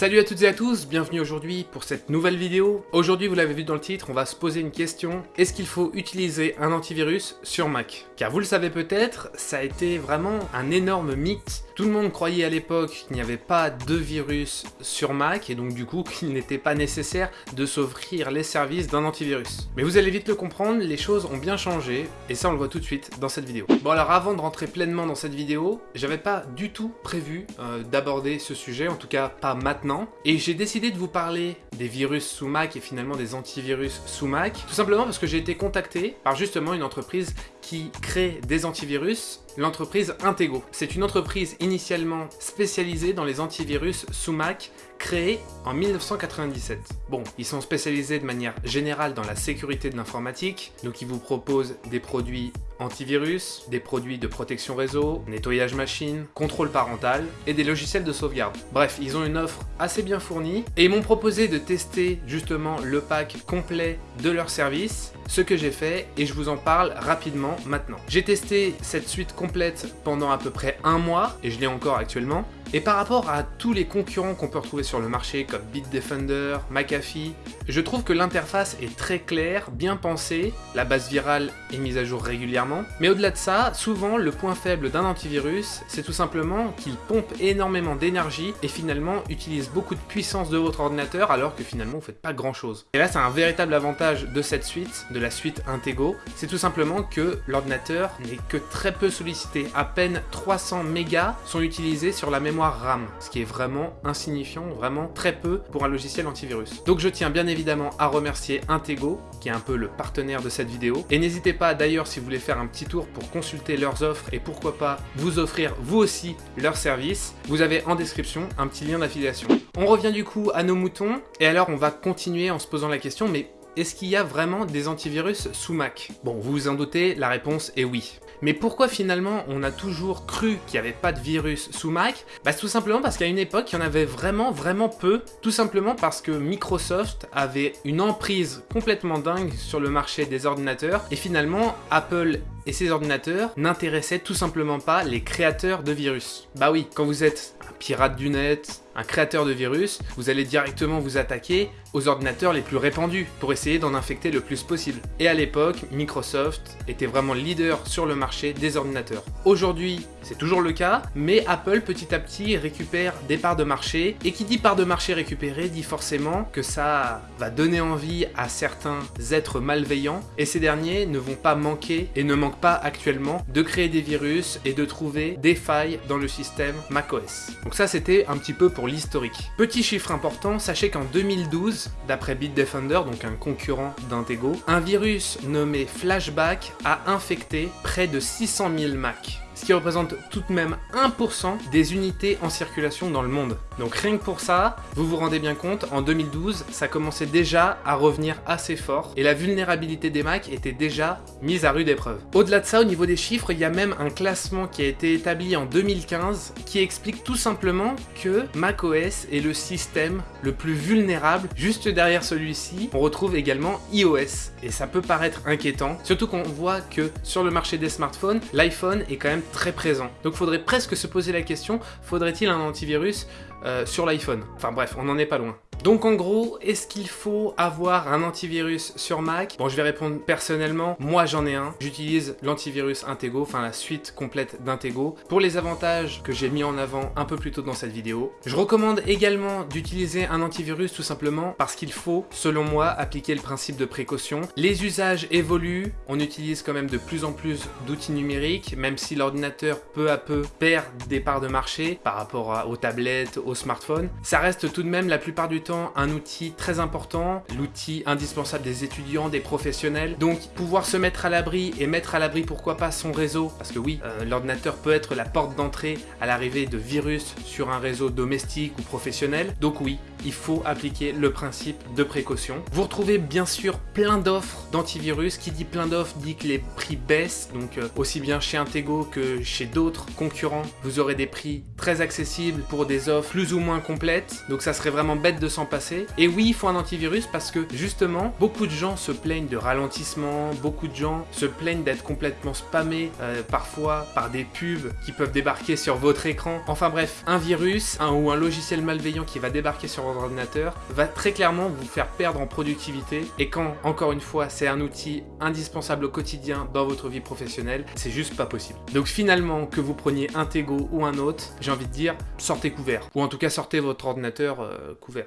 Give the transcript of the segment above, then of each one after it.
Salut à toutes et à tous, bienvenue aujourd'hui pour cette nouvelle vidéo. Aujourd'hui, vous l'avez vu dans le titre, on va se poser une question. Est-ce qu'il faut utiliser un antivirus sur Mac? Car vous le savez peut-être, ça a été vraiment un énorme mythe. Tout le monde croyait à l'époque qu'il n'y avait pas de virus sur Mac et donc du coup qu'il n'était pas nécessaire de s'offrir les services d'un antivirus. Mais vous allez vite le comprendre, les choses ont bien changé et ça on le voit tout de suite dans cette vidéo. Bon alors avant de rentrer pleinement dans cette vidéo, j'avais pas du tout prévu euh, d'aborder ce sujet, en tout cas pas maintenant et j'ai décidé de vous parler des virus sous Mac et finalement des antivirus sous Mac, tout simplement parce que j'ai été contacté par justement une entreprise qui crée des antivirus, l'entreprise Intego. C'est une entreprise initialement spécialisée dans les antivirus sous Mac, créée en 1997. Bon, ils sont spécialisés de manière générale dans la sécurité de l'informatique, donc ils vous proposent des produits antivirus, des produits de protection réseau, nettoyage machine, contrôle parental et des logiciels de sauvegarde. Bref, ils ont une offre assez bien fournie et ils m'ont proposé de tester justement le pack complet de leur service, ce que j'ai fait et je vous en parle rapidement maintenant. J'ai testé cette suite complète pendant à peu près un mois et je l'ai encore actuellement et par rapport à tous les concurrents qu'on peut retrouver sur le marché comme Bitdefender, McAfee, je trouve que l'interface est très claire, bien pensée, la base virale est mise à jour régulièrement, mais au-delà de ça, souvent le point faible d'un antivirus, c'est tout simplement qu'il pompe énormément d'énergie et finalement utilise beaucoup de puissance de votre ordinateur alors que finalement vous faites pas grand chose. Et là c'est un véritable avantage de cette suite, de la suite Intego, c'est tout simplement que l'ordinateur n'est que très peu sollicité, à peine 300 mégas sont utilisés sur la mémoire RAM, ce qui est vraiment insignifiant, vraiment très peu pour un logiciel antivirus. Donc je tiens bien évidemment à remercier Intego, qui est un peu le partenaire de cette vidéo. Et n'hésitez pas d'ailleurs si vous voulez faire un petit tour pour consulter leurs offres et pourquoi pas vous offrir vous aussi leurs services, vous avez en description un petit lien d'affiliation. On revient du coup à nos moutons, et alors on va continuer en se posant la question, mais est-ce qu'il y a vraiment des antivirus sous Mac Bon, vous vous en doutez, la réponse est oui. Mais pourquoi finalement on a toujours cru qu'il n'y avait pas de virus sous Mac Bah tout simplement parce qu'à une époque il y en avait vraiment vraiment peu, tout simplement parce que Microsoft avait une emprise complètement dingue sur le marché des ordinateurs et finalement Apple et ses ordinateurs n'intéressaient tout simplement pas les créateurs de virus. Bah oui, quand vous êtes un pirate du net, un créateur de virus, vous allez directement vous attaquer aux ordinateurs les plus répandus pour essayer d'en infecter le plus possible. Et à l'époque, Microsoft était vraiment leader sur le marché des ordinateurs. Aujourd'hui, c'est toujours le cas, mais Apple petit à petit récupère des parts de marché, et qui dit parts de marché récupérées dit forcément que ça va donner envie à certains êtres malveillants, et ces derniers ne vont pas manquer, et ne manquent pas actuellement, de créer des virus et de trouver des failles dans le système macOS. Donc ça c'était un petit peu pour l'historique. Petit chiffre important, sachez qu'en 2012, d'après Bitdefender, donc un concurrent d'Intego, un virus nommé Flashback a infecté près de 600 000 Macs représente tout de même 1% des unités en circulation dans le monde. Donc rien que pour ça, vous vous rendez bien compte, en 2012, ça commençait déjà à revenir assez fort, et la vulnérabilité des Macs était déjà mise à rude épreuve. Au-delà de ça, au niveau des chiffres, il y a même un classement qui a été établi en 2015, qui explique tout simplement que macOS est le système le plus vulnérable. Juste derrière celui-ci, on retrouve également iOS, et ça peut paraître inquiétant, surtout qu'on voit que sur le marché des smartphones, l'iPhone est quand même très présent. Donc faudrait presque se poser la question, faudrait-il un antivirus euh, sur l'iPhone? Enfin bref, on n'en est pas loin. Donc en gros, est-ce qu'il faut avoir un antivirus sur Mac? Bon, je vais répondre personnellement, moi j'en ai un. J'utilise l'antivirus Intego, enfin la suite complète d'Intego, pour les avantages que j'ai mis en avant un peu plus tôt dans cette vidéo. Je recommande également d'utiliser un antivirus tout simplement parce qu'il faut, selon moi, appliquer le principe de précaution. Les usages évoluent, on utilise quand même de plus en plus d'outils numériques, même si l'ordinateur peu à peu perd des parts de marché par rapport aux tablettes, aux smartphones. Ça reste tout de même la plupart du un outil très important, l'outil indispensable des étudiants, des professionnels. Donc pouvoir se mettre à l'abri et mettre à l'abri pourquoi pas son réseau, parce que oui, euh, l'ordinateur peut être la porte d'entrée à l'arrivée de virus sur un réseau domestique ou professionnel. Donc oui, il faut appliquer le principe de précaution. Vous retrouvez bien sûr plein d'offres d'antivirus. Qui dit plein d'offres dit que les prix baissent. Donc euh, aussi bien chez Intego que chez d'autres concurrents, vous aurez des prix très accessibles pour des offres plus ou moins complètes. Donc ça serait vraiment bête de s'en passer. Et oui, il faut un antivirus parce que justement, beaucoup de gens se plaignent de ralentissement, beaucoup de gens se plaignent d'être complètement spammés euh, parfois par des pubs qui peuvent débarquer sur votre écran. Enfin bref, un virus un, ou un logiciel malveillant qui va débarquer sur votre ordinateur va très clairement vous faire perdre en productivité. Et quand, encore une fois, c'est un outil indispensable au quotidien dans votre vie professionnelle, c'est juste pas possible. Donc finalement, que vous preniez un Tego ou un autre, j'ai envie de dire, sortez couvert. Ou en tout cas, sortez votre ordinateur euh, couvert.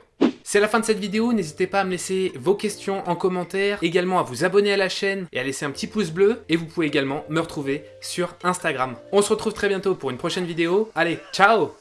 C'est la fin de cette vidéo, n'hésitez pas à me laisser vos questions en commentaire, également à vous abonner à la chaîne et à laisser un petit pouce bleu, et vous pouvez également me retrouver sur Instagram. On se retrouve très bientôt pour une prochaine vidéo, allez, ciao